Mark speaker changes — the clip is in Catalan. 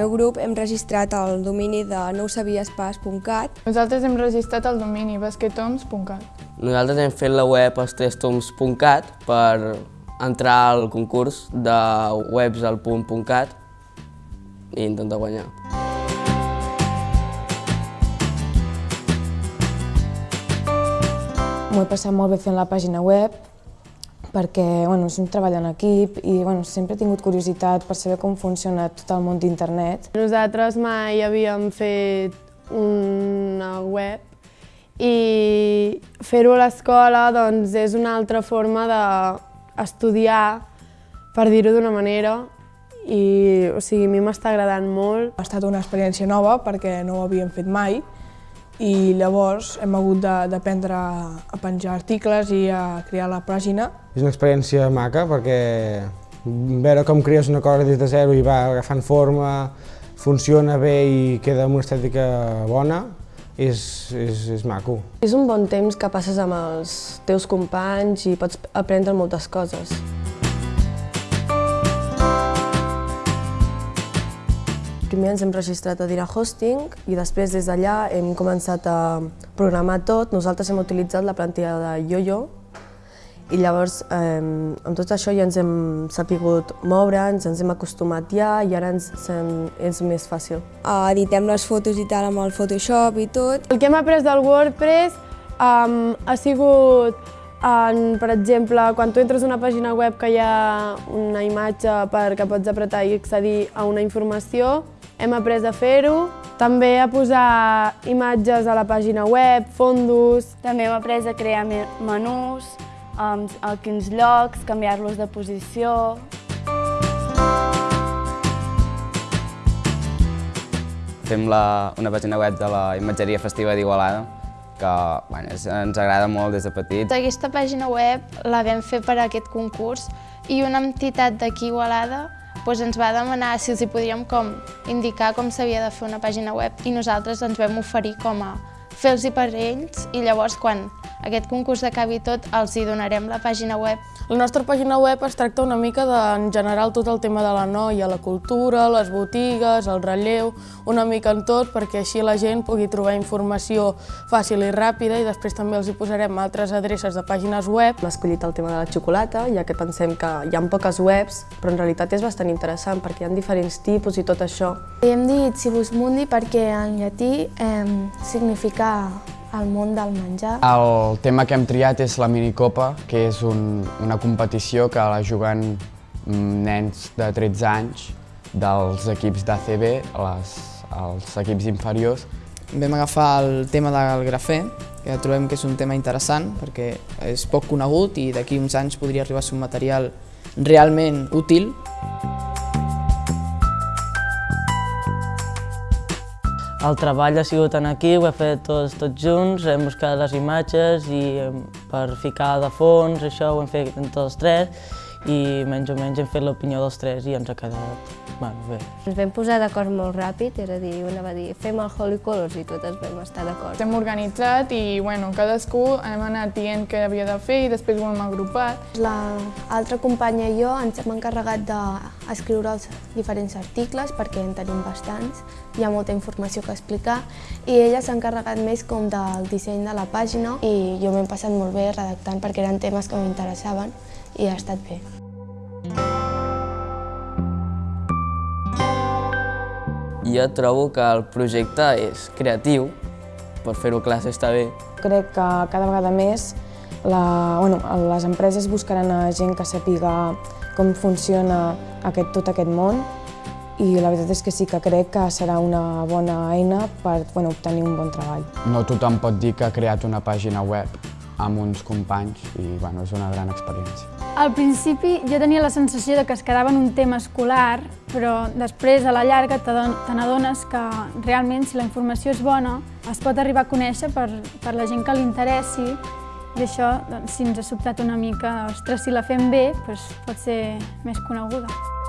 Speaker 1: meu grup hem registrat el domini de nousabiespas.cat.
Speaker 2: Nosaltres hem registrat el domini basquetoms.cat.
Speaker 3: Nosaltres hem fet la web estrestoms.cat per entrar al concurs de webs al punt.cat i intentar guanyar.
Speaker 4: M'ho he passat molt bé fent la pàgina web perquè bueno, és un treball en equip i bueno, sempre he tingut curiositat per saber com funciona tot el món d'internet.
Speaker 2: Nosaltres mai havíem fet una web i fer-ho a l'escola doncs, és una altra forma d'estudiar, per dir-ho d'una manera, i o sigui, a mi m'està agradant molt.
Speaker 5: Ha estat una experiència nova perquè no ho havíem fet mai i llavors hem hagut d'aprendre a penjar articles i a crear la pàgina.
Speaker 6: És una experiència maca perquè veure com crees una cosa des de zero i va agafant forma, funciona bé i queda amb una estètica bona, és, és, és maco.
Speaker 2: És un bon temps que passes amb els teus companys i pots aprendre moltes coses. Primer ens hem registrat a Dira Hosting i després des d'allà hem començat a programar tot. Nosaltres hem utilitzat la plantilla de YoYo i llavors eh, amb tot això ja ens hem sapigut moure, ens, ens hem acostumat ja i ara ens, sem, és més fàcil.
Speaker 1: Uh, editem les fotos i tal amb el Photoshop i tot.
Speaker 2: El que hem après del WordPress um, ha sigut en, per exemple, quan tu entres a una pàgina web que hi ha una imatge perquè pots apretar i accedir a una informació, hem après a fer-ho, també a posar imatges a la pàgina web, fondos.
Speaker 7: També hem après a crear menús, a quins llocs, canviar-los de posició.
Speaker 8: Fem la, una pàgina web de la imatgeria festiva d'Igualada, que bueno, és, ens agrada molt des de petits.
Speaker 9: Aquesta pàgina web la vam fer per a aquest concurs i una entitat d'aquí Igualada doncs ens va demanar si els hi podríem com indicar com s'havia de fer una pàgina web i nosaltres ens vam oferir com a fer-los per ells i llavors quan aquest concurs acabi tot els hi donarem la pàgina web.
Speaker 4: La nostra pàgina web es tracta una mica de, en general, tot el tema de la noia, la cultura, les botigues, el relleu, una mica en tot, perquè així la gent pugui trobar informació fàcil i ràpida i després també els hi posarem altres adreces de pàgines web.
Speaker 2: Hem escollit el tema de la xocolata, ja que pensem que hi ha poques webs, però en realitat és bastant interessant perquè hi ha diferents tipus i tot això.
Speaker 9: Hem dit Cibus Mundi perquè en llatí eh, significa al món del menjar.
Speaker 10: El tema que hem triat és la minicopa, que és un, una competició que la juguen mm, nens de 13 anys dels equips d'ACB, els equips inferiors.
Speaker 11: Vam agafar el tema del grafè, que trobem que és un tema interessant perquè és poc conegut i d'aquí uns anys podria arribar a ser un material realment útil.
Speaker 12: El treball ha sigut en equip, ho he fet tots, tots junts, hem buscat les imatges i per ficar de fons, això ho hem fet entre tots tres i menys o menys hem fet l'opinió dels tres i ens ha quedat Bueno, bé.
Speaker 13: Ens vam posar d'acord molt ràpid, és a dir, una va dir fem el Holy Colors i totes vam estar d'acord.
Speaker 2: Estem organitzat i bueno, cadascú hem anat dient què havia de fer i després ho hem agrupat.
Speaker 9: L'altra companya i jo ens hem encarregat d'escriure els diferents articles perquè en tenim bastants, hi ha molta informació que explicar i ella s'ha encarregat més com del disseny de la pàgina i jo m'he passat molt bé redactant perquè eren temes que m'interessaven i ha estat bé.
Speaker 3: Jo trobo que el projecte és creatiu, per fer-ho classe està bé.
Speaker 4: Crec que cada vegada més la, bueno, les empreses buscaran a gent que sàpiga com funciona aquest, tot aquest món i la veritat és que sí que crec que serà una bona eina per bueno, obtenir un bon treball.
Speaker 10: No tothom pot dir que ha creat una pàgina web amb uns companys i bueno, és una gran experiència.
Speaker 14: Al principi jo tenia la sensació de que es quedava en un tema escolar, però després a la llarga te n'adones que realment si la informació és bona es pot arribar a conèixer per, per la gent que li interessi i això, doncs, si ens ha sobtat una mica, ostres, si la fem bé, doncs pot ser més coneguda.